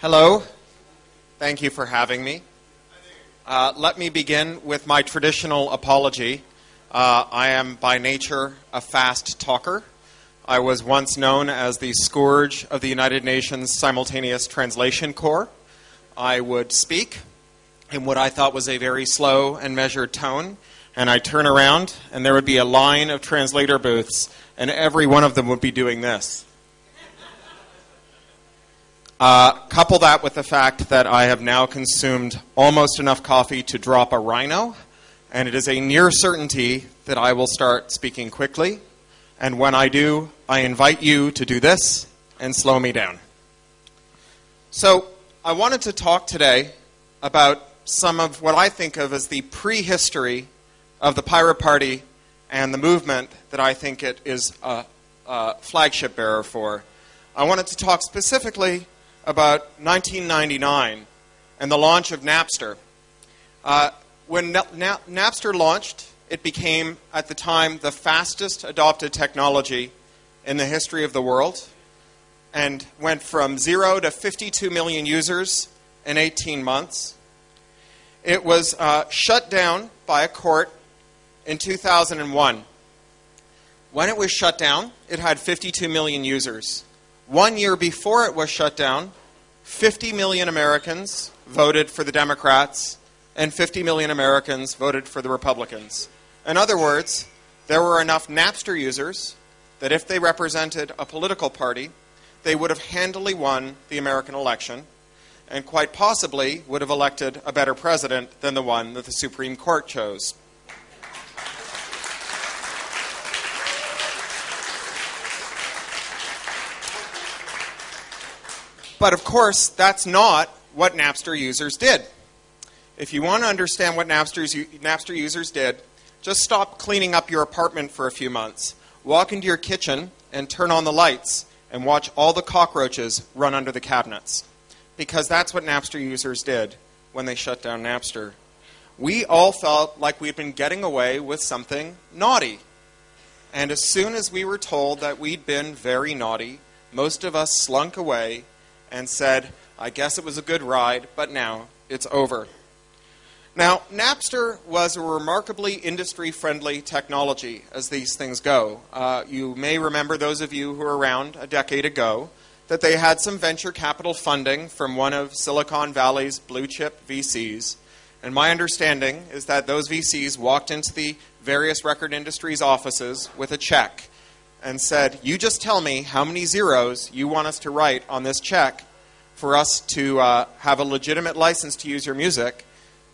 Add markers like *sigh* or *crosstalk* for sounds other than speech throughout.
Hello. Thank you for having me. Uh, let me begin with my traditional apology. Uh, I am by nature a fast talker. I was once known as the scourge of the United Nations Simultaneous Translation Corps. I would speak in what I thought was a very slow and measured tone, and I'd turn around, and there would be a line of translator booths, and every one of them would be doing this. Uh, couple that with the fact that I have now consumed almost enough coffee to drop a rhino, and it is a near certainty that I will start speaking quickly. And when I do, I invite you to do this and slow me down. So, I wanted to talk today about some of what I think of as the prehistory of the Pirate Party and the movement that I think it is a, a flagship bearer for. I wanted to talk specifically about 1999 and the launch of Napster. Uh, when Na- Na- Napster launched, it became, at the time, the fastest adopted technology in the history of the world and went from zero to 52 million users in 18 months. It was uh, shut down by a court in 2001. When it was shut down, it had 52 million users. One year before it was shut down, 50 million Americans voted for the Democrats, and 50 million Americans voted for the Republicans. In other words, there were enough Napster users that if they represented a political party, they would have handily won the American election and quite possibly would have elected a better president than the one that the Supreme Court chose. But of course, that's not what Napster users did. If you want to understand what Napster's, Napster users did, just stop cleaning up your apartment for a few months. Walk into your kitchen and turn on the lights and watch all the cockroaches run under the cabinets. Because that's what Napster users did when they shut down Napster. We all felt like we'd been getting away with something naughty. And as soon as we were told that we'd been very naughty, most of us slunk away and said, I guess it was a good ride, but now it's over. Now, Napster was a remarkably industry friendly technology as these things go. Uh, you may remember, those of you who were around a decade ago, that they had some venture capital funding from one of Silicon Valley's blue chip VCs. And my understanding is that those VCs walked into the various record industries' offices with a check and said, You just tell me how many zeros you want us to write on this check for us to uh, have a legitimate license to use your music.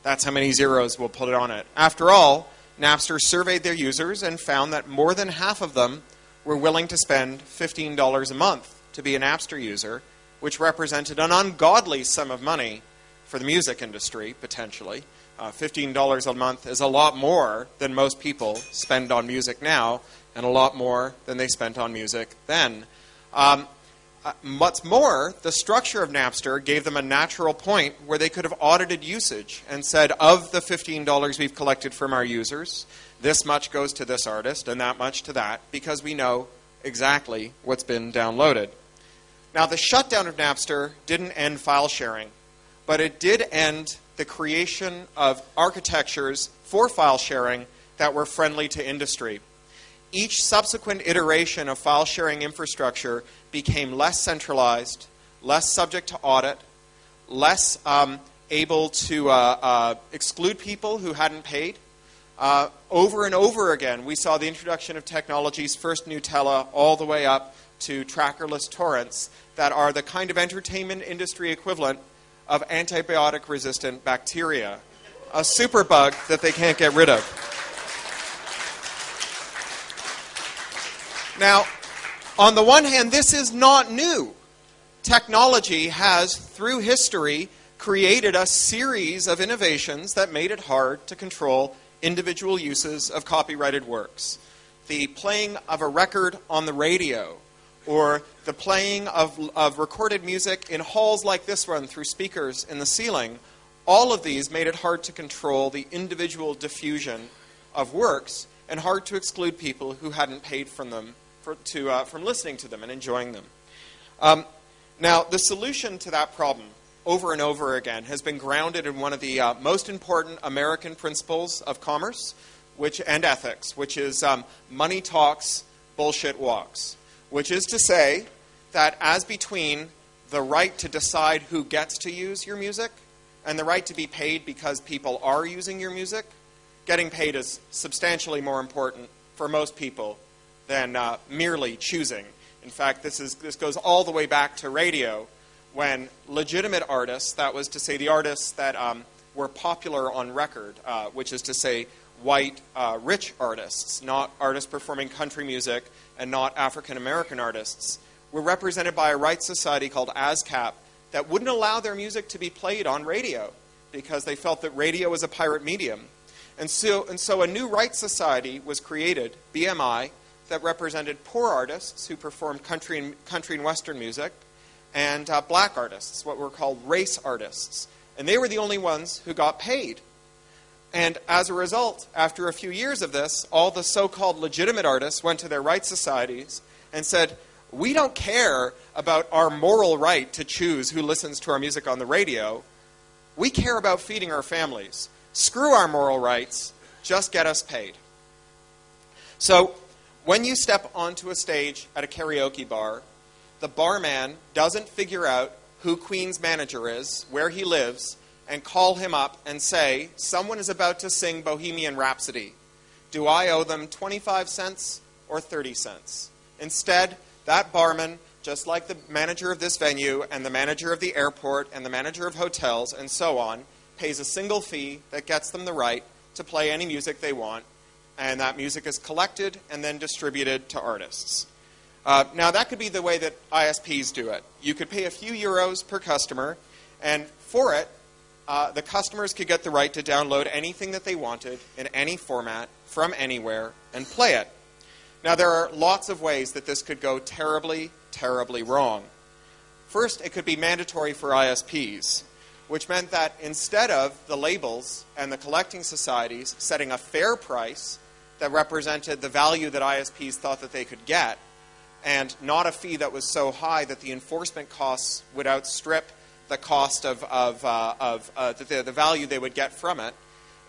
That's how many zeros we'll put on it. After all, Napster surveyed their users and found that more than half of them were willing to spend $15 a month to be a Napster user, which represented an ungodly sum of money for the music industry, potentially. Uh, $15 a month is a lot more than most people spend on music now, and a lot more than they spent on music then. Um, uh, what's more, the structure of Napster gave them a natural point where they could have audited usage and said, of the $15 we've collected from our users, this much goes to this artist and that much to that, because we know exactly what's been downloaded. Now, the shutdown of Napster didn't end file sharing, but it did end the creation of architectures for file sharing that were friendly to industry each subsequent iteration of file sharing infrastructure became less centralized, less subject to audit, less um, able to uh, uh, exclude people who hadn't paid. Uh, over and over again, we saw the introduction of technologies, first Gnutella, all the way up to trackerless torrents, that are the kind of entertainment industry equivalent of antibiotic resistant bacteria. A superbug that they can't get rid of. Now, on the one hand, this is not new. Technology has, through history, created a series of innovations that made it hard to control individual uses of copyrighted works. The playing of a record on the radio, or the playing of, of recorded music in halls like this one through speakers in the ceiling, all of these made it hard to control the individual diffusion of works and hard to exclude people who hadn't paid for them for, to, uh, from listening to them and enjoying them. Um, Now, the solution to that problem over and over again has been grounded in one of the uh, most important American principles of commerce which, and ethics, which is um, money talks, bullshit walks, which is to say that as between the right to decide who gets to use your music and the right to be paid because people are using your music, getting paid is substantially more important for most people than uh, merely choosing. In fact, this, is, this goes all the way back to radio when legitimate artists, that was to say the artists that um, were popular on record, uh, which is to say white, uh, rich artists, not artists performing country music and not African American artists, were represented by a rights society called ASCAP that wouldn't allow their music to be played on radio because they felt that radio was a pirate medium. And so, and so a new rights society was created, BMI, that represented poor artists who performed country and, country and western music, and uh, black artists, what were called race artists. And they were the only ones who got paid. And as a result, after a few years of this, all the so called legitimate artists went to their rights societies and said, We don't care about our moral right to choose who listens to our music on the radio. We care about feeding our families. Screw our moral rights, just get us paid. So, when you step onto a stage at a karaoke bar, the barman doesn't figure out who Queen's manager is, where he lives, and call him up and say, Someone is about to sing Bohemian Rhapsody. Do I owe them 25 cents or 30 cents? Instead, that barman, just like the manager of this venue and the manager of the airport and the manager of hotels and so on, pays a single fee that gets them the right to play any music they want, and that music is collected and then distributed to artists. Uh, now, that could be the way that ISPs do it. You could pay a few euros per customer, and for it, uh, the customers could get the right to download anything that they wanted in any format from anywhere and play it. Now, there are lots of ways that this could go terribly, terribly wrong. First, it could be mandatory for ISPs, which meant that instead of the labels and the collecting societies setting a fair price that represented the value that ISPs thought that they could get, and not a fee that was so high that the enforcement costs would outstrip the cost of, of, uh, of uh, the, the value they would get from it.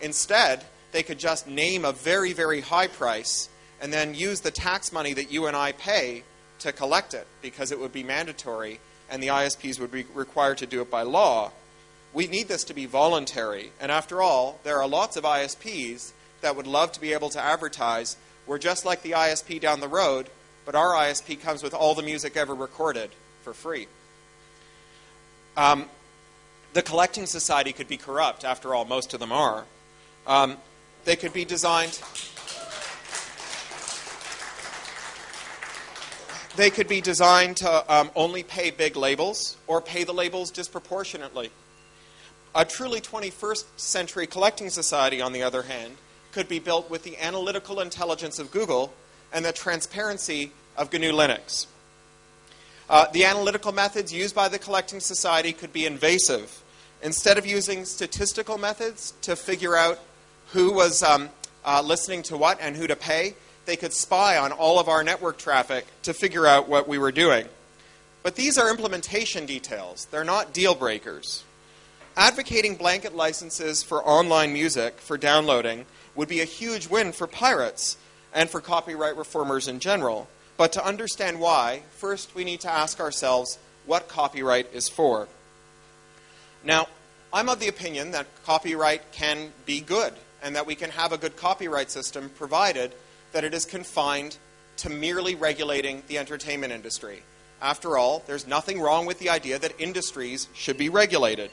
Instead, they could just name a very, very high price and then use the tax money that you and I pay to collect it because it would be mandatory and the ISPs would be required to do it by law. We need this to be voluntary. And after all, there are lots of ISPs that would love to be able to advertise. We're just like the ISP down the road, but our ISP comes with all the music ever recorded for free. Um, the collecting society could be corrupt. After all, most of them are. Um, they could be designed. They could be designed to um, only pay big labels or pay the labels disproportionately. A truly 21st century collecting society, on the other hand, could be built with the analytical intelligence of Google and the transparency of GNU Linux. Uh, the analytical methods used by the collecting society could be invasive. Instead of using statistical methods to figure out who was um, uh, listening to what and who to pay, they could spy on all of our network traffic to figure out what we were doing. But these are implementation details, they're not deal breakers. Advocating blanket licenses for online music for downloading would be a huge win for pirates and for copyright reformers in general. But to understand why, first we need to ask ourselves what copyright is for. Now, I'm of the opinion that copyright can be good and that we can have a good copyright system provided that it is confined to merely regulating the entertainment industry. After all, there's nothing wrong with the idea that industries should be regulated.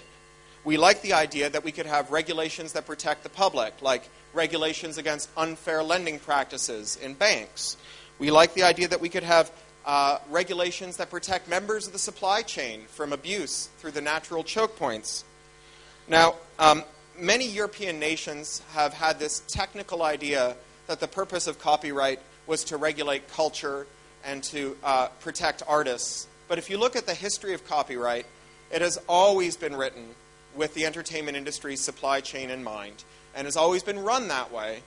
We like the idea that we could have regulations that protect the public, like regulations against unfair lending practices in banks, we like the idea that we could have uh, regulations that protect members of the supply chain from abuse through the natural choke points. Now, um, many European nations have had this technical idea that the purpose of copyright was to regulate culture and to uh, protect artists. But if you look at the history of copyright, it has always been written with the entertainment industry's supply chain in mind and has always been run that way.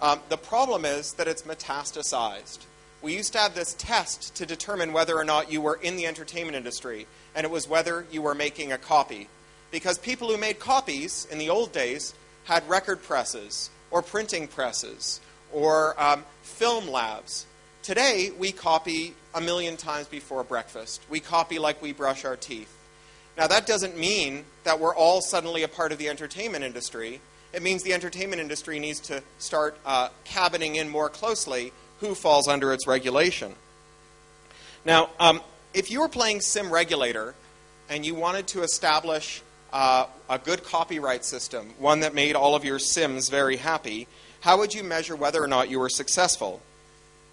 Um, the problem is that it's metastasized. we used to have this test to determine whether or not you were in the entertainment industry, and it was whether you were making a copy. Because people who made copies in the old days had record presses, or printing presses, or um, film labs. Today, we copy a million times before breakfast. We copy like we brush our teeth. Now, that doesn't mean that we're all suddenly a part of the entertainment industry. It means the entertainment industry needs to start uh, cabining in more closely who falls under its regulation. Now, um, if you were playing Sim Regulator and you wanted to establish uh, a good copyright system, one that made all of your Sims very happy, how would you measure whether or not you were successful?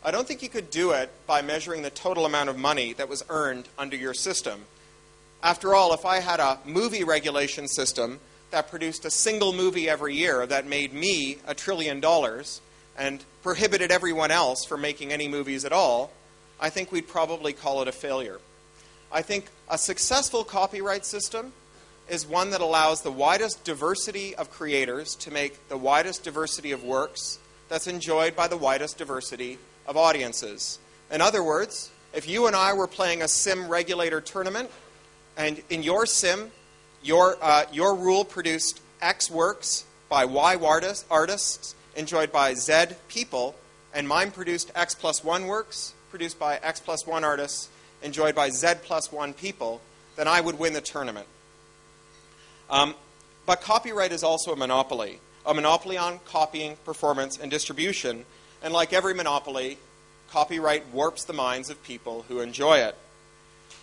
I don't think you could do it by measuring the total amount of money that was earned under your system. After all, if I had a movie regulation system that produced a single movie every year that made me a trillion dollars, and prohibited everyone else from making any movies at all, I think we'd probably call it a failure. I think a successful copyright system is one that allows the widest diversity of creators to make the widest diversity of works that's enjoyed by the widest diversity of audiences. In other words, if you and I were playing a sim regulator tournament, and in your sim, your, uh, your rule produced X works by Y artists, enjoyed by Z people, and mine produced X plus 1 works, produced by X plus 1 artists, enjoyed by Z plus 1 people, then I would win the tournament. Um, but copyright is also a monopoly, a monopoly on copying, performance, and distribution. And like every monopoly, copyright warps the minds of people who enjoy it.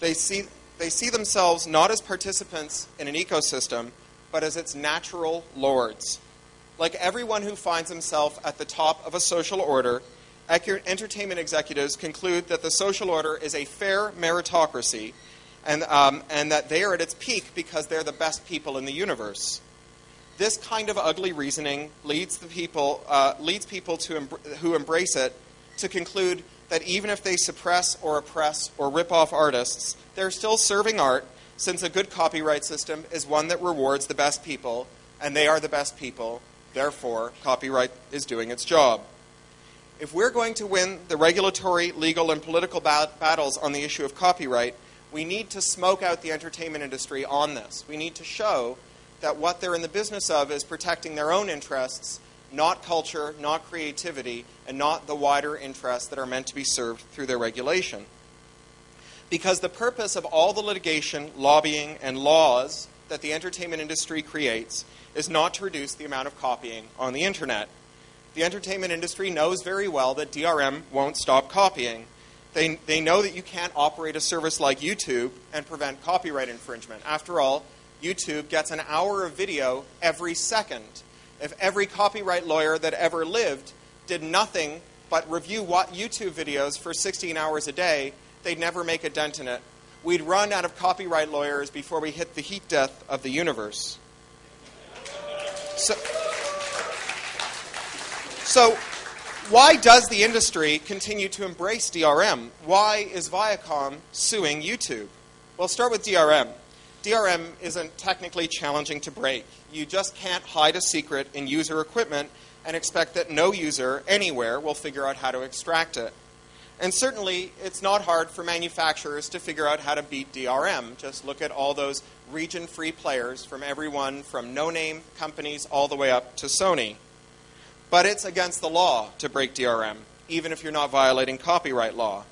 They see, they see themselves not as participants in an ecosystem, but as its natural lords. Like everyone who finds himself at the top of a social order, entertainment executives conclude that the social order is a fair meritocracy and, um, and that they are at its peak because they're the best people in the universe. This kind of ugly reasoning leads, the people, uh, leads people to who embrace it to conclude that even if they suppress or oppress or rip off artists, they're still serving art since a good copyright system is one that rewards the best people, and they are the best people, Therefore, copyright is doing its job. If we're going to win the regulatory, legal, and political bat- battles on the issue of copyright, we need to smoke out the entertainment industry on this. We need to show that what they're in the business of is protecting their own interests, not culture, not creativity, and not the wider interests that are meant to be served through their regulation. Because the purpose of all the litigation, lobbying, and laws that the entertainment industry creates is not to reduce the amount of copying on the internet. The entertainment industry knows very well that DRM won't stop copying. They, they know that you can't operate a service like YouTube and prevent copyright infringement. After all, YouTube gets an hour of video every second. If every copyright lawyer that ever lived did nothing but review what YouTube videos for 16 hours a day, they'd never make a dent in it. We'd run out of copyright lawyers before we hit the heat death of the universe. So, so why does the industry continue to embrace DRM? Why is Viacom suing YouTube? Well, start with DRM. DRM isn't technically challenging to break. You just can't hide a secret in user equipment and expect that no user anywhere will figure out how to extract it. And certainly, it's not hard for manufacturers to figure out how to beat DRM. Just look at all those region free players from everyone from no name companies all the way up to Sony. But it's against the law to break DRM, even if you're not violating copyright law.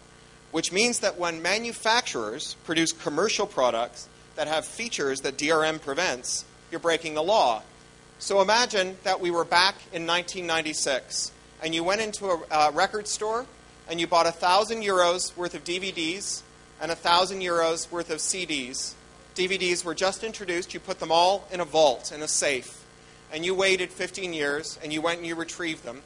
Which means that when manufacturers produce commercial products that have features that DRM prevents, you're breaking the law. So imagine that we were back in 1996 and you went into a, a record store and you bought a thousand euros worth of DVDs and a thousand euros worth of CDs. DVDs were just introduced. You put them all in a vault, in a safe, and you waited 15 years and you went and you retrieved them.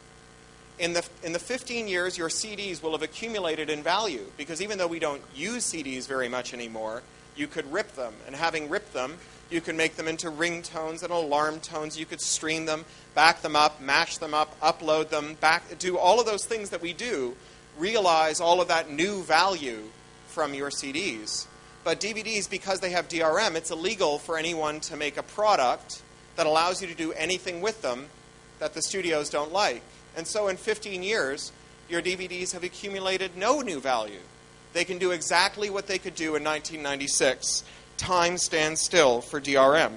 In the, in the 15 years, your CDs will have accumulated in value because even though we don't use CDs very much anymore, you could rip them. And having ripped them, you can make them into ringtones and alarm tones. You could stream them, back them up, mash them up, upload them, back, do all of those things that we do realize all of that new value from your CDs. But DVDs, because they have DRM, it's illegal for anyone to make a product that allows you to do anything with them that the studios don't like. And so in 15 years, your DVDs have accumulated no new value. They can do exactly what they could do in 1996. Time stands still for DRM.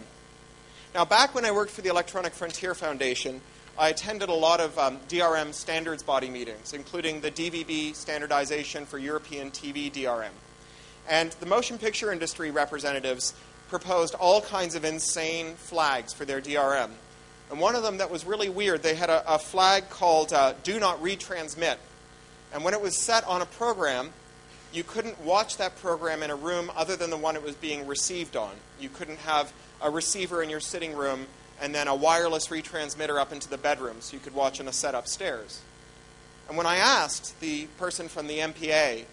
Now, back when I worked for the Electronic Frontier Foundation, I attended a lot of um, DRM standards body meetings, including the DVB standardization for European TV DRM. And the motion picture industry representatives proposed all kinds of insane flags for their DRM. And one of them that was really weird, they had a, a flag called uh, Do Not Retransmit. And when it was set on a program, you couldn't watch that program in a room other than the one it was being received on. You couldn't have a receiver in your sitting room and then a wireless retransmitter up into the bedroom so you could watch on a set upstairs. And when I asked the person from the MPA,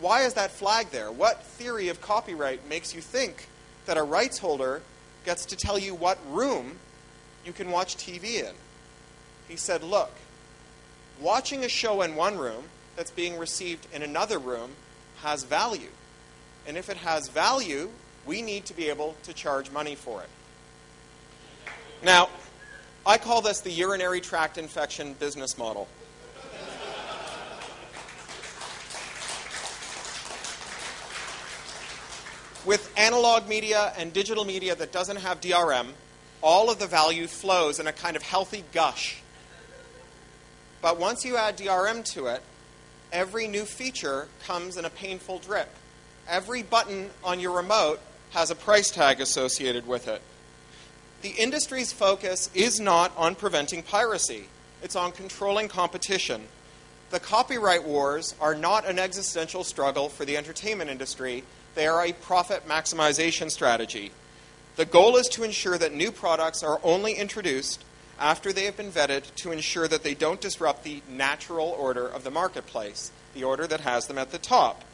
why is that flag there? What theory of copyright makes you think that a rights holder gets to tell you what room you can watch TV in? He said, look, watching a show in one room that's being received in another room has value. And if it has value, we need to be able to charge money for it. Now, I call this the urinary tract infection business model. With analog media and digital media that doesn't have DRM, all of the value flows in a kind of healthy gush. But once you add DRM to it, every new feature comes in a painful drip. Every button on your remote has a price tag associated with it. The industry's focus is not on preventing piracy, it's on controlling competition. The copyright wars are not an existential struggle for the entertainment industry, they are a profit maximization strategy. The goal is to ensure that new products are only introduced after they have been vetted to ensure that they don't disrupt the natural order of the marketplace, the order that has them at the top.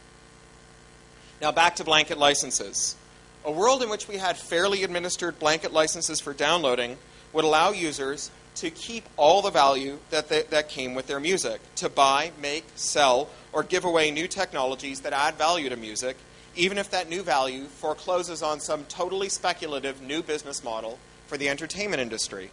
Now, back to blanket licenses. A world in which we had fairly administered blanket licenses for downloading would allow users to keep all the value that, they, that came with their music, to buy, make, sell, or give away new technologies that add value to music, even if that new value forecloses on some totally speculative new business model for the entertainment industry.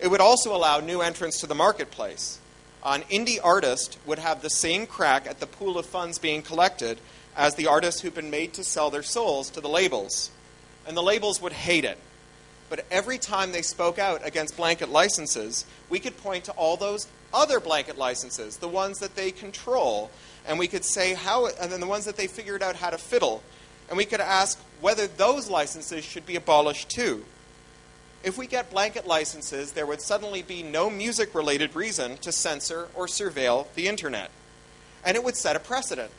It would also allow new entrants to the marketplace. An indie artist would have the same crack at the pool of funds being collected as the artists who've been made to sell their souls to the labels. And the labels would hate it. But every time they spoke out against blanket licenses, we could point to all those other blanket licenses, the ones that they control, and we could say how, and then the ones that they figured out how to fiddle. And we could ask whether those licenses should be abolished too. If we get blanket licenses, there would suddenly be no music related reason to censor or surveil the internet. And it would set a precedent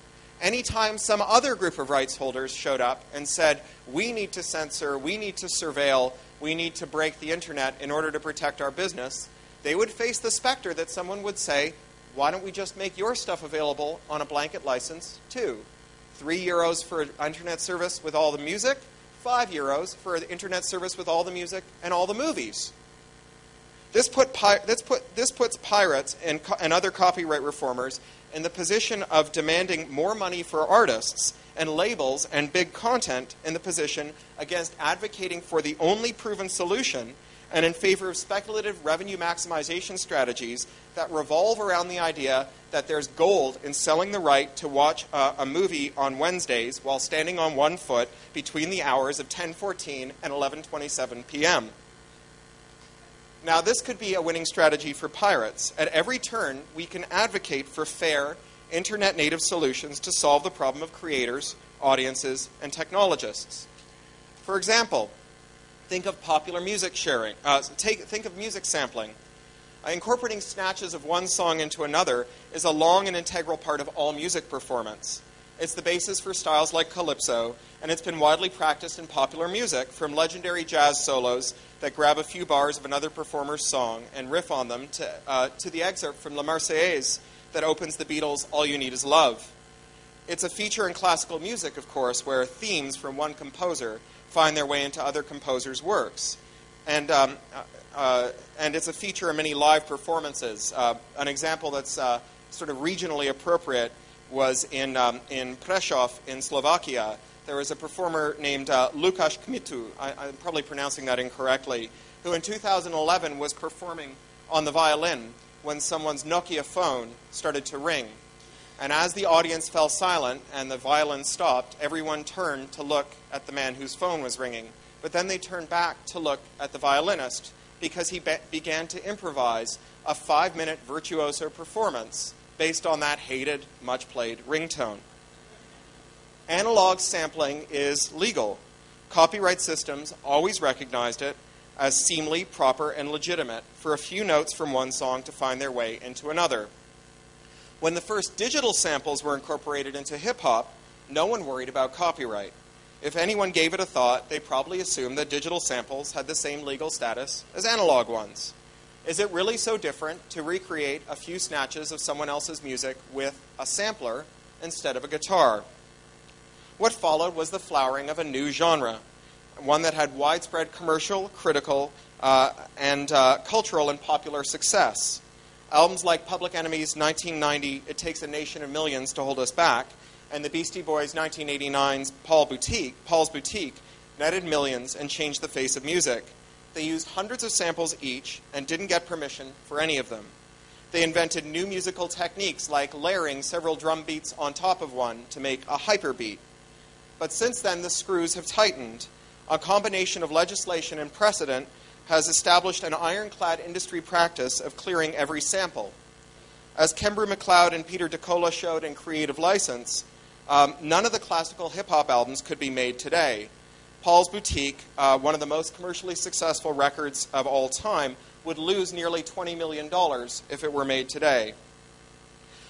anytime some other group of rights holders showed up and said, we need to censor, we need to surveil, we need to break the internet in order to protect our business, they would face the specter that someone would say, why don't we just make your stuff available on a blanket license too? Three euros for internet service with all the music, five euros for the internet service with all the music and all the movies. This, put, this, put, this puts pirates and, and other copyright reformers in the position of demanding more money for artists and labels and big content in the position against advocating for the only proven solution and in favor of speculative revenue maximization strategies that revolve around the idea that there's gold in selling the right to watch a, a movie on Wednesdays while standing on one foot between the hours of 10:14 and 11:27 p.m. Now, this could be a winning strategy for pirates. At every turn, we can advocate for fair, internet native solutions to solve the problem of creators, audiences, and technologists. For example, think of popular music sharing. Uh, take, think of music sampling. Uh, incorporating snatches of one song into another is a long and integral part of all music performance. It's the basis for styles like calypso, and it's been widely practiced in popular music, from legendary jazz solos that grab a few bars of another performer's song and riff on them to, uh, to the excerpt from La Marseillaise that opens the Beatles' All You Need Is Love. It's a feature in classical music, of course, where themes from one composer find their way into other composers' works. And, um, uh, uh and it's a feature in many live performances. Uh, an example that's uh, sort of regionally appropriate was in, um, in Prešov in Slovakia, there was a performer named uh, Lukáš Kmitu, I, I'm probably pronouncing that incorrectly, who in 2011 was performing on the violin when someone's Nokia phone started to ring. And as the audience fell silent and the violin stopped, everyone turned to look at the man whose phone was ringing. But then they turned back to look at the violinist because he be- began to improvise a five minute virtuoso performance based on that hated, much played ringtone. Analog sampling is legal. Copyright systems always recognized it as seemly, proper, and legitimate for a few notes from one song to find their way into another. When the first digital samples were incorporated into hip hop, no one worried about copyright. If anyone gave it a thought, they probably assumed that digital samples had the same legal status as analog ones. Is it really so different to recreate a few snatches of someone else's music with a sampler instead of a guitar? What followed was the flowering of a new genre, one that had widespread commercial, critical, uh, and uh, cultural and popular success. Albums like Public Enemy's 1990 It Takes a Nation of Millions to Hold Us Back and the Beastie Boys 1989's Paul Boutique, Paul's Boutique netted millions and changed the face of music. They used hundreds of samples each and didn't get permission for any of them. They invented new musical techniques like layering several drum beats on top of one to make a hyperbeat. But since then, the screws have tightened. A combination of legislation and precedent has established an ironclad industry practice of clearing every sample. As Kembrew McLeod and Peter DiCola showed in Creative License, um, none of the classical hip hop albums could be made today. Paul's Boutique, uh, one of the most commercially successful records of all time, would lose nearly $20 million if it were made today.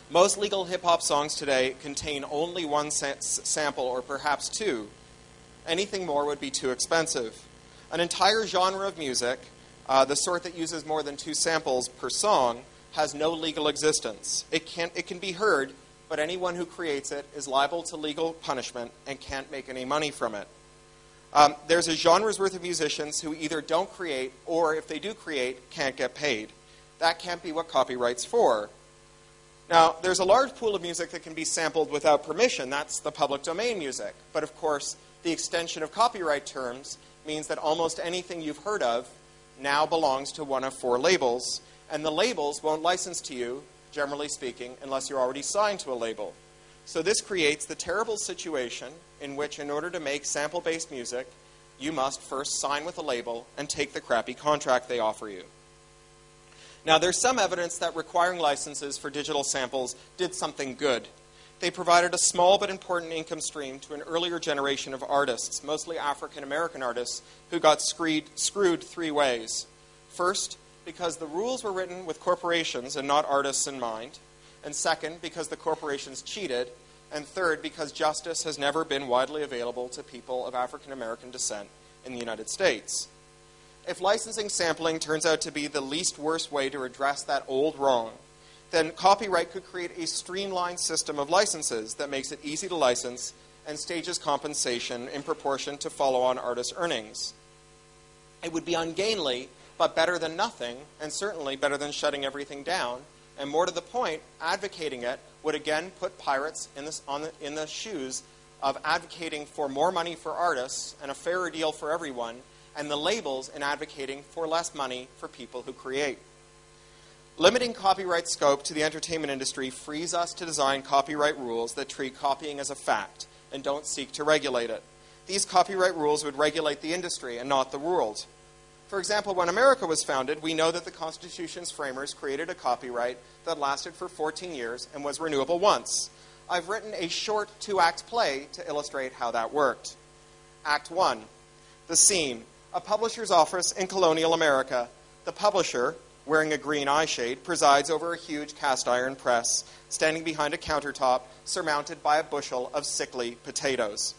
Most legal hip hop songs today contain only one sa- sample or perhaps two. Anything more would be too expensive. An entire genre of music, uh, the sort that uses more than two samples per song, has no legal existence. It, can, it can be heard but anyone who creates it is liable to legal punishment and can't make any money from it. Um, there's a genre's worth of musicians who either don't create or, if they do create, can't get paid. That can't be what copyright's for. Now, there's a large pool of music that can be sampled without permission. That's the public domain music. But of course, the extension of copyright terms means that almost anything you've heard of now belongs to one of four labels, and the labels won't license to you generally speaking, unless you're already signed to a label. So this creates the terrible situation in which, in order to make sample based music, you must first sign with a label and take the crappy contract they offer you. Now, there's some evidence that requiring licenses for digital samples did something good. They provided a small but important income stream to an earlier generation of artists, mostly African American artists, who got screwed, screwed three ways. First, because the rules were written with corporations and not artists in mind. And second, because the corporations cheated. And third, because justice has never been widely available to people of African American descent in the United States. If licensing sampling turns out to be the least worst way to address that old wrong, then copyright could create a streamlined system of licenses that makes it easy to license and stages compensation in proportion to follow on artist earnings. It would be ungainly but better than nothing, and certainly better than shutting everything down. And more to the point, advocating it would again put pirates in, this, the, in the shoes of advocating for more money for artists and a fairer deal for everyone, and the labels in advocating for less money for people who create. Limiting copyright scope to the entertainment industry frees us to design copyright rules that treat copying as a fact and don't seek to regulate it. These copyright rules would regulate the industry and not the world. For example, when America was founded, we know that the Constitution's framers created a copyright that lasted for 14 years and was renewable once. I've written a short two act play to illustrate how that worked. Act 1 The scene a publisher's office in colonial America. The publisher, wearing a green eye shade, presides over a huge cast iron press, standing behind a countertop surmounted by a bushel of sickly potatoes.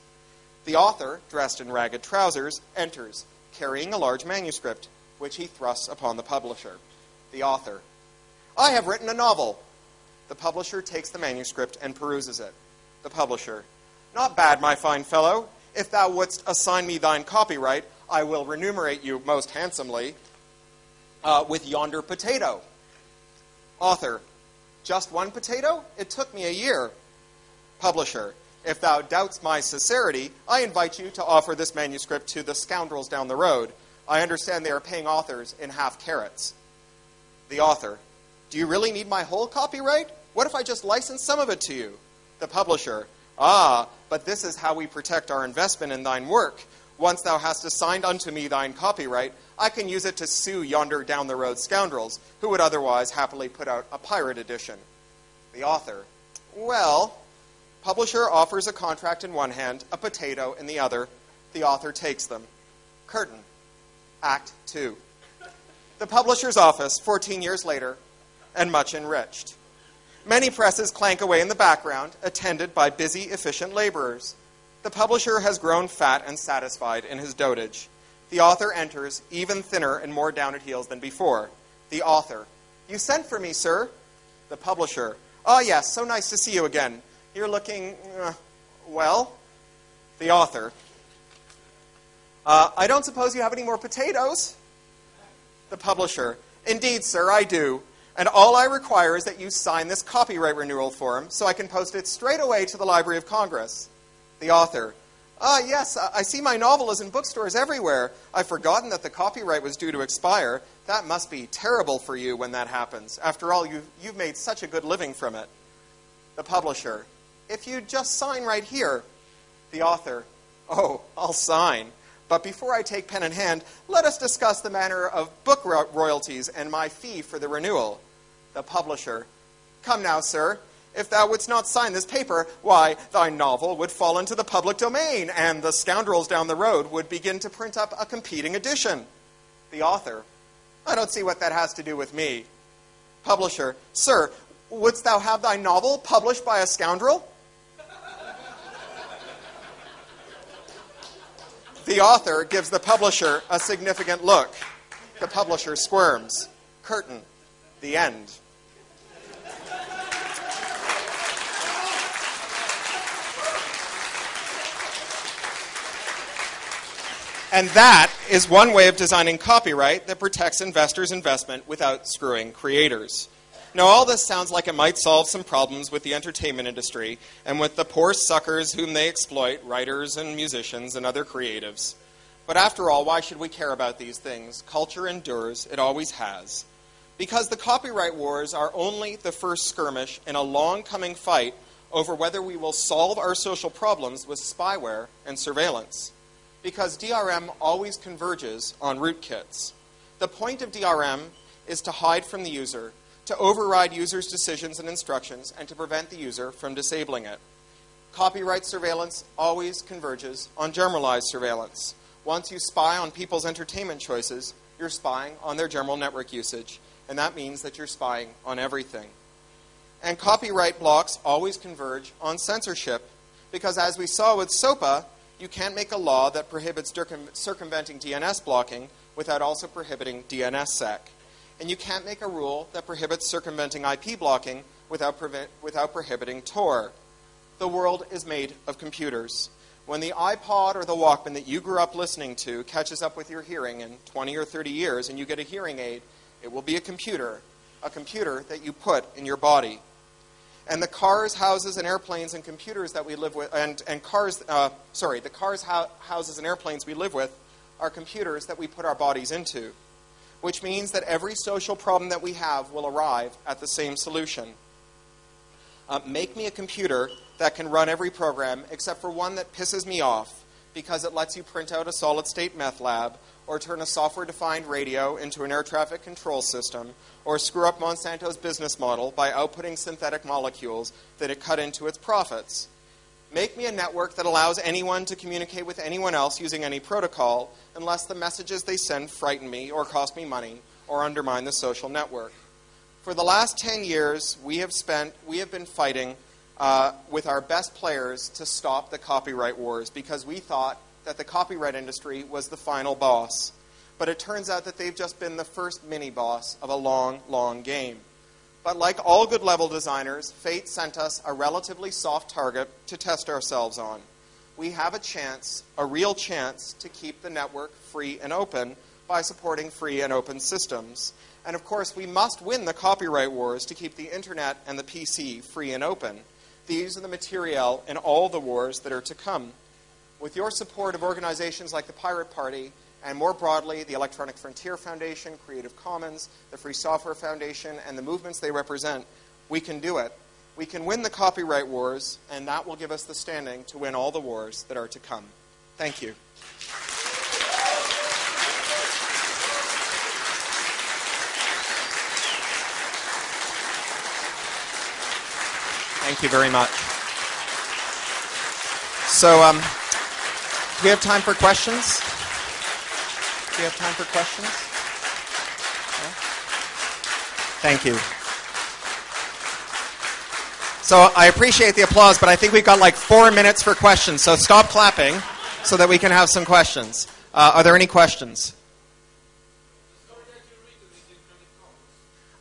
The author, dressed in ragged trousers, enters, carrying a large manuscript, which he thrusts upon the publisher, the author. I have written a novel. The publisher takes the manuscript and peruses it. The publisher. Not bad, my fine fellow. If thou wouldst assign me thine copyright, I will remunerate you most handsomely uh, with yonder potato. Author. Just one potato? It took me a year. Publisher. If thou doubts my sincerity, I invite you to offer this manuscript to the scoundrels down the road. I understand they are paying authors in half carrots. The author. Do you really need my whole copyright? What if I just license some of it to you? The publisher, Ah, but this is how we protect our investment in thine work. Once thou hast assigned unto me thine copyright, I can use it to sue yonder down the road scoundrels who would otherwise happily put out a pirate edition. The author, well, publisher offers a contract in one hand, a potato in the other. The author takes them. Curtain, Act 2. The publisher's office, 14 years later, and much enriched. Many presses clank away in the background, attended by busy, efficient laborers. The publisher has grown fat and satisfied in his dotage. The author enters, even thinner and more down at heels than before. The author. You sent for me, sir. The publisher. Oh, yes, so nice to see you again. You're looking, uh, well. The author. Uh, I don't suppose you have any more potatoes? The publisher. Indeed, sir, I do. And all I require is that you sign this copyright renewal form so I can post it straight away to the Library of Congress. The author. Ah, yes, I see my novel is in bookstores everywhere. I've forgotten that the copyright was due to expire. That must be terrible for you when that happens. After all, you've, you've made such a good living from it. The publisher. If you just sign right here. The author. Oh, I'll sign. But before I take pen in hand, let us discuss the matter of book royalties and my fee for the renewal. The publisher. Come now, sir. If thou wouldst not sign this paper, why, thy novel would fall into the public domain, and the scoundrels down the road would begin to print up a competing edition. The author. I don't see what that has to do with me. Publisher. Sir, wouldst thou have thy novel published by a scoundrel? The author gives the publisher a significant look. The publisher squirms. Curtain. The end. And that is one way of designing copyright that protects investors' investment without screwing creators. Now, all this sounds like it might solve some problems with the entertainment industry and with the poor suckers whom they exploit, writers and musicians and other creatives. But after all, why should we care about these things? Culture endures, it always has. Because the copyright wars are only the first skirmish in a long coming fight over whether we will solve our social problems with spyware and surveillance. Because DRM always converges on rootkits. The point of DRM is to hide from the user to override users' decisions and instructions and to prevent the user from disabling it. Copyright surveillance always converges on generalized surveillance. Once you spy on people's entertainment choices, you're spying on their general network usage, and that means that you're spying on everything. And copyright blocks always converge on censorship, because as we saw with SOPA, you can't make a law that prohibits circumventing DNS blocking without also prohibiting DNSSEC. And you can't make a rule that prohibits circumventing IP blocking without, without prohibiting Tor. The world is made of computers. When the iPod or the Walkman that you grew up listening to catches up with your hearing in 20 or 30 years and you get a hearing aid, it will be a computer, a computer that you put in your body. And the cars, houses, and airplanes and computers that we live with, and, and cars, uh, sorry, the cars, ho- houses, and airplanes we live with are computers that we put our bodies into which means that every social problem that we have will arrive at the same solution. Uh, make me a computer that can run every program except for one that pisses me off because it lets you print out a solid state meth lab or turn a software defined radio into an air traffic control system or screw up Monsanto's business model by outputting synthetic molecules that it cut into its profits. Make me a network that allows anyone to communicate with anyone else using any protocol unless the messages they send frighten me or cost me money or undermine the social network. For the last 10 years, we have, spent, we have been fighting uh, with our best players to stop the copyright wars because we thought that the copyright industry was the final boss. But it turns out that they've just been the first mini boss of a long, long game. But like all good level designers, fate sent us a relatively soft target to test ourselves on. We have a chance, a real chance, to keep the network free and open by supporting free and open systems. And of course, we must win the copyright wars to keep the internet and the PC free and open. These are the material in all the wars that are to come. With your support of organizations like the Pirate Party, and more broadly, the Electronic Frontier Foundation, Creative Commons, the Free Software Foundation, and the movements they represent, we can do it. We can win the copyright wars, and that will give us the standing to win all the wars that are to come. Thank you. Thank you very much. So, um, do we have time for questions? Do we have time for questions? Yeah? Thank you. So I appreciate the applause, but I think we've got like four minutes for questions. So stop clapping so that we can have some questions. Uh, are there any questions?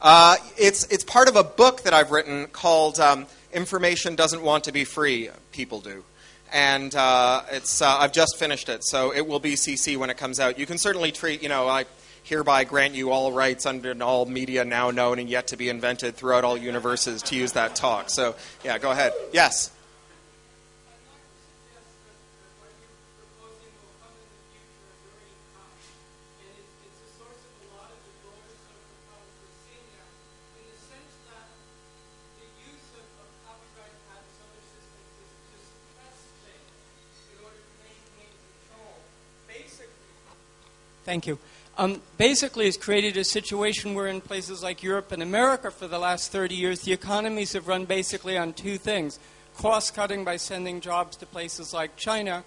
Uh, it's, it's part of a book that I've written called um, Information Doesn't Want to Be Free, People Do. And uh, it's, uh, I've just finished it, so it will be CC when it comes out. You can certainly treat, you know, I hereby grant you all rights under all media now known and yet to be invented throughout all universes to use that talk. So, yeah, go ahead. Yes. Thank you. Um, basically, it's created a situation where in places like Europe and America for the last 30 years, the economies have run basically on two things cost cutting by sending jobs to places like China.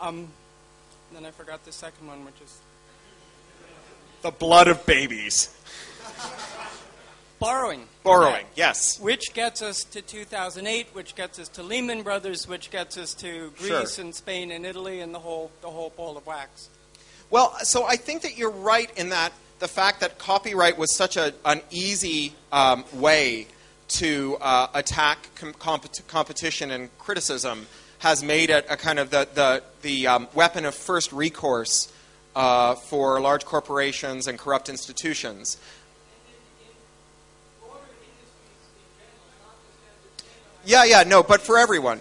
Um, then I forgot the second one, which is. The blood of babies. Borrowing. Borrowing, yes. Which gets us to 2008, which gets us to Lehman Brothers, which gets us to Greece Sure. and Spain and Italy and the whole, the whole ball of wax. Well, so I think that you're right in that the fact that copyright was such a, an easy um, way to uh, attack com- compet- competition and criticism has made it a kind of the, the, the um, weapon of first recourse uh, for large corporations and corrupt institutions. Yeah, yeah, no, but for everyone.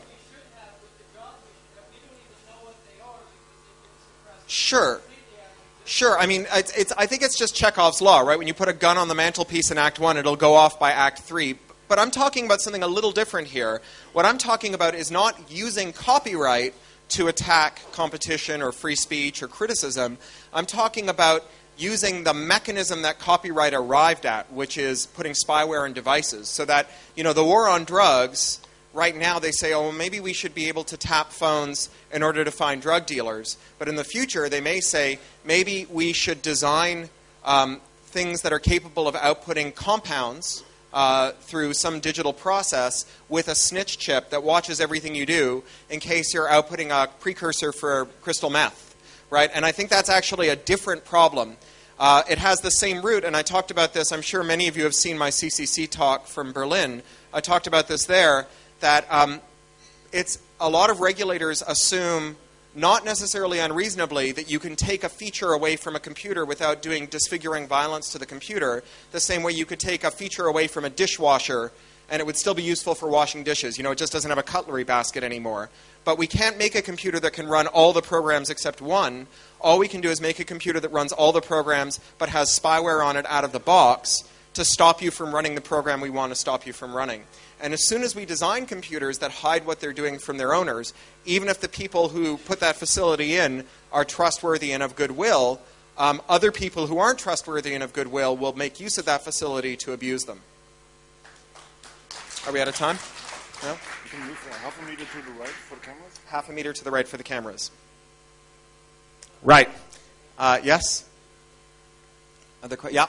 Sure. Sure. I mean, it's, it's, I think it's just Chekhov's law, right? When you put a gun on the mantelpiece in Act One, it'll go off by Act Three. But I'm talking about something a little different here. What I'm talking about is not using copyright to attack competition or free speech or criticism. I'm talking about using the mechanism that copyright arrived at, which is putting spyware in devices, so that you know the war on drugs. Right now, they say, oh, well, maybe we should be able to tap phones in order to find drug dealers. But in the future, they may say, maybe we should design um, things that are capable of outputting compounds uh, through some digital process with a snitch chip that watches everything you do in case you're outputting a precursor for crystal meth, right? And I think that's actually a different problem. Uh, it has the same root, and I talked about this. I'm sure many of you have seen my CCC talk from Berlin. I talked about this there. That um, it's a lot of regulators assume, not necessarily unreasonably, that you can take a feature away from a computer without doing disfiguring violence to the computer, the same way you could take a feature away from a dishwasher and it would still be useful for washing dishes. You know, it just doesn't have a cutlery basket anymore. But we can't make a computer that can run all the programs except one. All we can do is make a computer that runs all the programs but has spyware on it out of the box to stop you from running the program we want to stop you from running. And as soon as we design computers that hide what they're doing from their owners, even if the people who put that facility in are trustworthy and of goodwill, um, other people who aren't trustworthy and of goodwill will make use of that facility to abuse them. Are we out of time? No? You can move half a meter to the right for the cameras. Half a meter to the right for the cameras. Right. Uh, yes? Other que- yeah.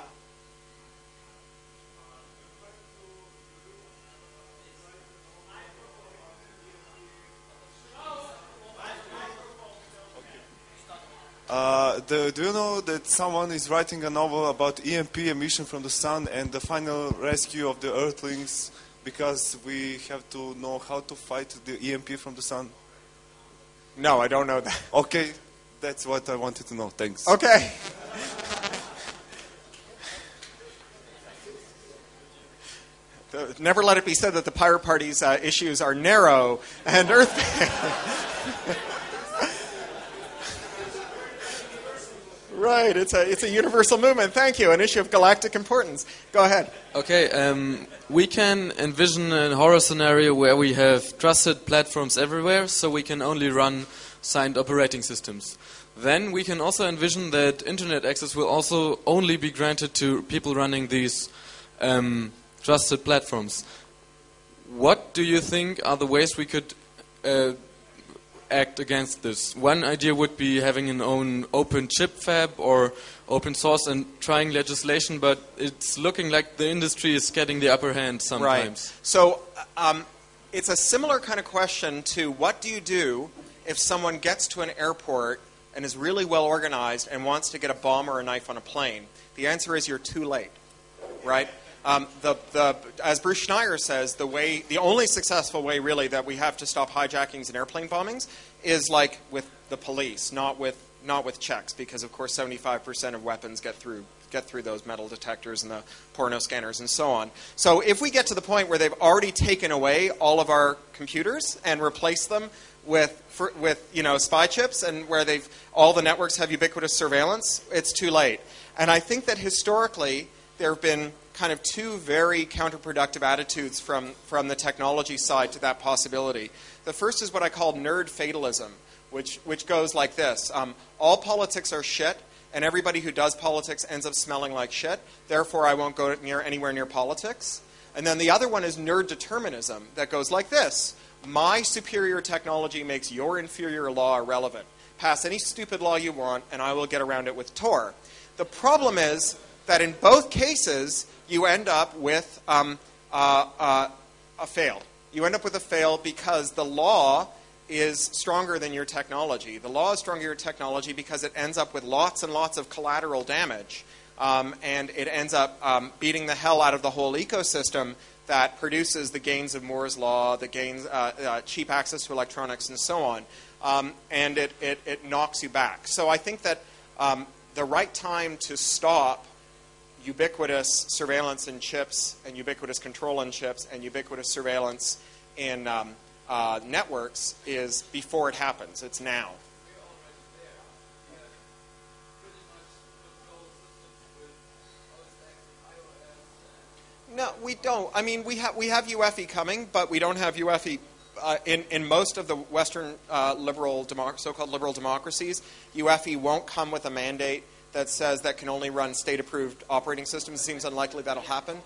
Uh, the, do you know that someone is writing a novel about EMP emission from the sun and the final rescue of the Earthlings because we have to know how to fight the EMP from the sun? No, I don't know that. *laughs* Okay, that's what I wanted to know. Thanks. Okay. *laughs* Never let it be said that the Pirate Party's uh, issues are narrow and earth. *laughs* Right, it's a, it's a universal movement. Thank you. An issue of galactic importance. Go ahead. Okay, um, we can envision a horror scenario where we have trusted platforms everywhere, so we can only run signed operating systems. Then we can also envision that internet access will also only be granted to people running these um, trusted platforms. What do you think are the ways we could uh, act against this. One idea would be having an own open chip fab or open source and trying legislation, but it's looking like the industry is getting the upper hand sometimes. Right. So um, it's a similar kind of question to what do you do if someone gets to an airport and is really well organized and wants to get a bomb or a knife on a plane? The answer is you're too late, right? Um, the, the, as Bruce Schneier says, the way, the only successful way really that we have to stop hijackings and airplane bombings is like with the police, not with not with checks, because of course 75% of weapons get through get through those metal detectors and the porno scanners and so on. So if we get to the point where they've already taken away all of our computers and replaced them with for, with you know spy chips and where they've all the networks have ubiquitous surveillance, it's too late. And I think that historically there have been kind of two very counterproductive attitudes from, from the technology side to that possibility. The first is what I call nerd fatalism, which, which goes like this um, All politics are shit, and everybody who does politics ends up smelling like shit, therefore I won't go near, anywhere near politics. And then the other one is nerd determinism, that goes like this My superior technology makes your inferior law irrelevant. Pass any stupid law you want, and I will get around it with Tor. The problem is that in both cases, you end up with um, uh, uh, a fail. You end up with a fail because the law is stronger than your technology. The law is stronger than your technology because it ends up with lots and lots of collateral damage. Um, and it ends up um, beating the hell out of the whole ecosystem that produces the gains of Moore's law, the gains, uh, uh, cheap access to electronics, and so on. Um, and it, it, it, knocks you back. So I think that um, the right time to stop ubiquitous surveillance in chips and ubiquitous control in chips and ubiquitous surveillance in um, uh, networks is before it happens. It's now. No, we don't. I mean, we have we have UEFI coming, but we don't have UEFI uh, in in most of the Western uh, liberal so-called liberal democracies. UEFI won't come with a mandate that says that can only run state approved operating systems. It seems unlikely that'll happen.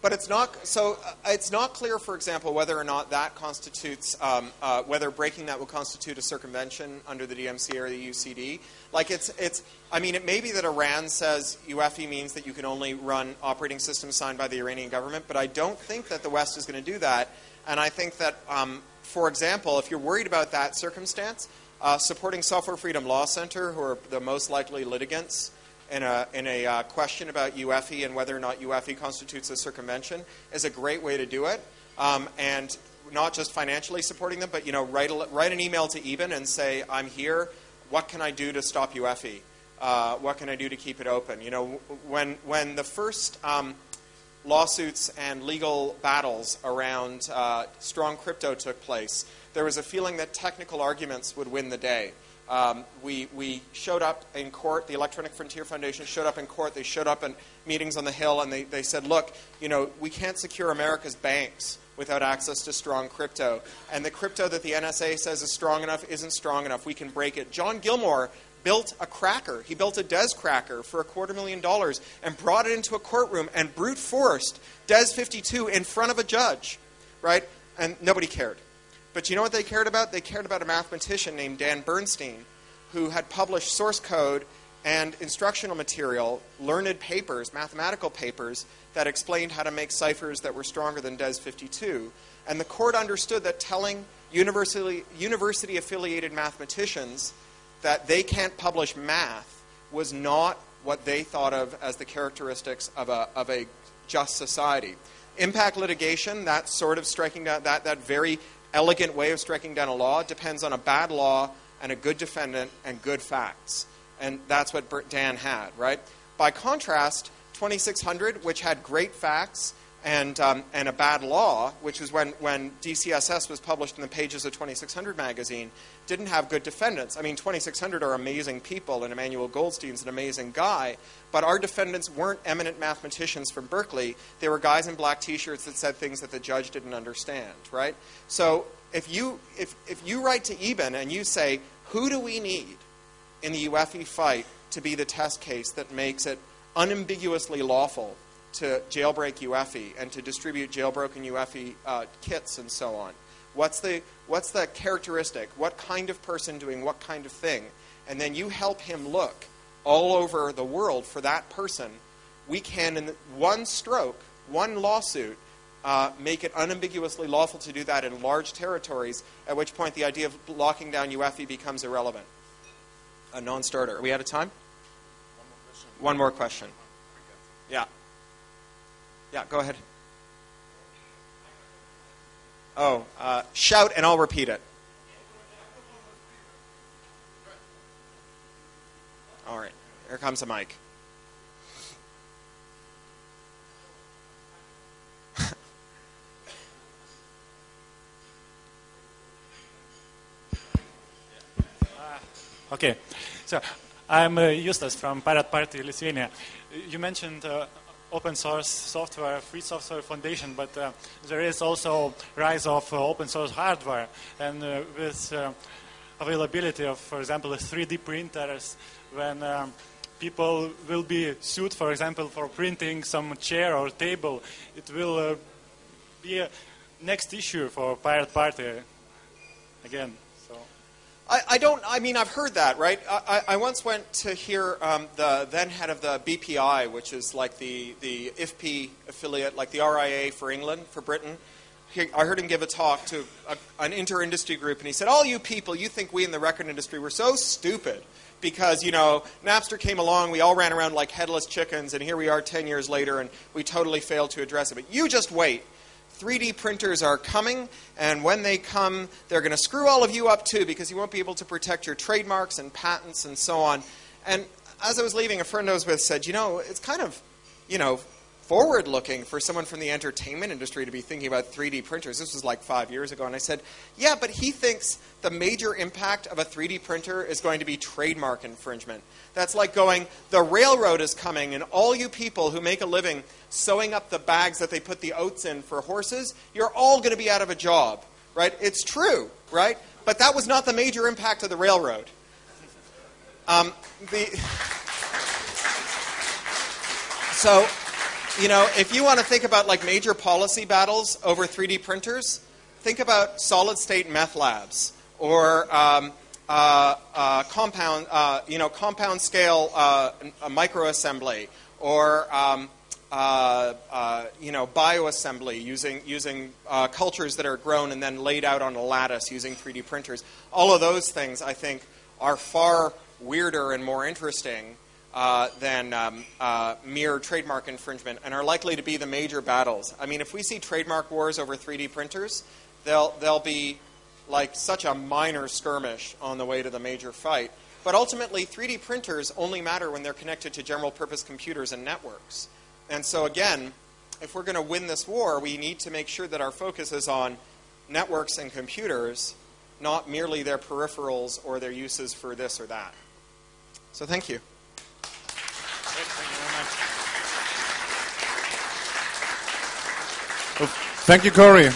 But it's not so. Uh, it's not clear, for example, whether or not that constitutes um, uh, whether breaking that will constitute a circumvention under the DMCA or the UCD. Like it's it's. I mean, it may be that Iran says UEFI means that you can only run operating systems signed by the Iranian government, but I don't think that the West is going to do that. And I think that um, for example, if you're worried about that circumstance, uh, supporting Software Freedom Law Center, who are the most likely litigants in a, in a uh, question about UEFI and whether or not UEFI constitutes a circumvention, is a great way to do it. Um, and not just financially supporting them, but you know, write, a, write an email to Eben and say, I'm here. What can I do to stop UEFI? Uh, what can I do to keep it open? You know, when, when the first um, lawsuits and legal battles around uh, strong crypto took place, there was a feeling that technical arguments would win the day. Um, we, we showed up in court, the Electronic Frontier Foundation showed up in court, they showed up in meetings on the Hill, and they, they said, look, you know, we can't secure America's banks without access to strong crypto. And the crypto that the NSA says is strong enough isn't strong enough. We can break it. John Gilmore built a cracker. He built a DES cracker for a quarter million dollars and brought it into a courtroom and brute forced DES 52 in front of a judge, right? And nobody cared. But you know what they cared about? They cared about a mathematician named Dan Bernstein who had published source code and instructional material, learned papers, mathematical papers, that explained how to make ciphers that were stronger than DES 52. And the court understood that telling university, university affiliated mathematicians that they can't publish math was not what they thought of as the characteristics of a, of a just society. Impact litigation, that sort of striking down, that, that very elegant way of striking down a law, depends on a bad law and a good defendant and good facts. And that's what Dan had, right? By contrast, 2600, which had great facts and, um, and a bad law, which was when, when DeCSS was published in the pages of 2600 magazine, didn't have good defendants. I mean, 2600 are amazing people, and Emmanuel Goldstein's an amazing guy, but our defendants weren't eminent mathematicians from Berkeley. They were guys in black t shirts that said things that the judge didn't understand, right? So if you, if, if you write to Eben and you say, who do we need in the UEFI fight to be the test case that makes it unambiguously lawful to jailbreak UEFI and to distribute jailbroken UEFI uh, kits and so on. What's the, what's the characteristic? What kind of person doing what kind of thing? And then you help him look all over the world for that person. We can, in one stroke, one lawsuit, uh, make it unambiguously lawful to do that in large territories, at which point the idea of locking down UEFI becomes irrelevant. A non starter. Are we out of time? One more question. Yeah. Yeah, go ahead. Oh, uh, shout and I'll repeat it. All right, here comes a mic. *laughs* Okay, so I'm uh, Justas from Pirate Party Lithuania. You mentioned uh, open source software, free software foundation, but uh, there is also rise of uh, open source hardware, and uh, with uh, availability of, for example, 3D printers, when um, people will be sued, for example, for printing some chair or table, it will uh, be a next issue for Pirate Party again. I, I, don't. I mean, I've heard that, right? I, I once went to hear um, the then head of the BPI, which is like the the IFPI affiliate, like the RIA for England, for Britain. He, I heard him give a talk to a, an inter-industry group, and he said, "All you people, you think we in the record industry were so stupid." Because you know Napster came along, we all ran around like headless chickens, and here we are ten years later, and we totally failed to address it. But you just wait 3D printers are coming, and when they come, they're going to screw all of you up too because you won't be able to protect your trademarks and patents and so on. And as I was leaving, a friend I was with said, you know, it's kind of, you know, forward looking for someone from the entertainment industry to be thinking about 3D printers. This was like five years ago. And I said, yeah, but he thinks the major impact of a 3D printer is going to be trademark infringement. That's like going, the railroad is coming, and all you people who make a living sewing up the bags that they put the oats in for horses, you're all going to be out of a job, right? It's true, right? But that was not the major impact of the railroad. Um, the *laughs* so you know, if you want to think about like major policy battles over 3D printers, think about solid state meth labs or um, uh, uh, compound, uh, you know, compound scale uh, microassembly or um, uh, uh, you know, bioassembly using using cultures that are grown and then laid out on a lattice using 3D printers. All of those things, I think, are far weirder and more interesting uh, than um, uh, mere trademark infringement and are likely to be the major battles. I mean, if we see trademark wars over 3D printers, they'll, they'll be like such a minor skirmish on the way to the major fight. But ultimately, 3D printers only matter when they're connected to general purpose computers and networks. And so, again, if we're going to win this war, we need to make sure that our focus is on networks and computers, not merely their peripherals or their uses for this or that. So, thank you. Thank you, Cory.